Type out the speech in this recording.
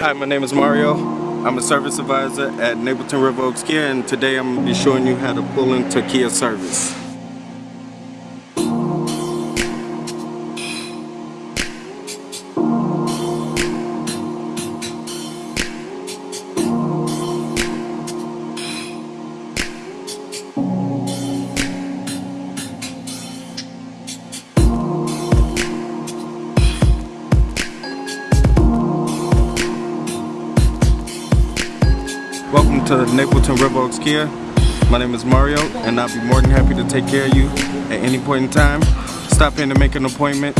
Hi, my name is Mario. I'm a service advisor at Napleton River Oaks Kia and today I'm going to be showing you how to pull into Kia service. Welcome to Napleton River Oaks Kia. My name is Mario and I'll be more than happy to take care of you at any point in time. Stop in to make an appointment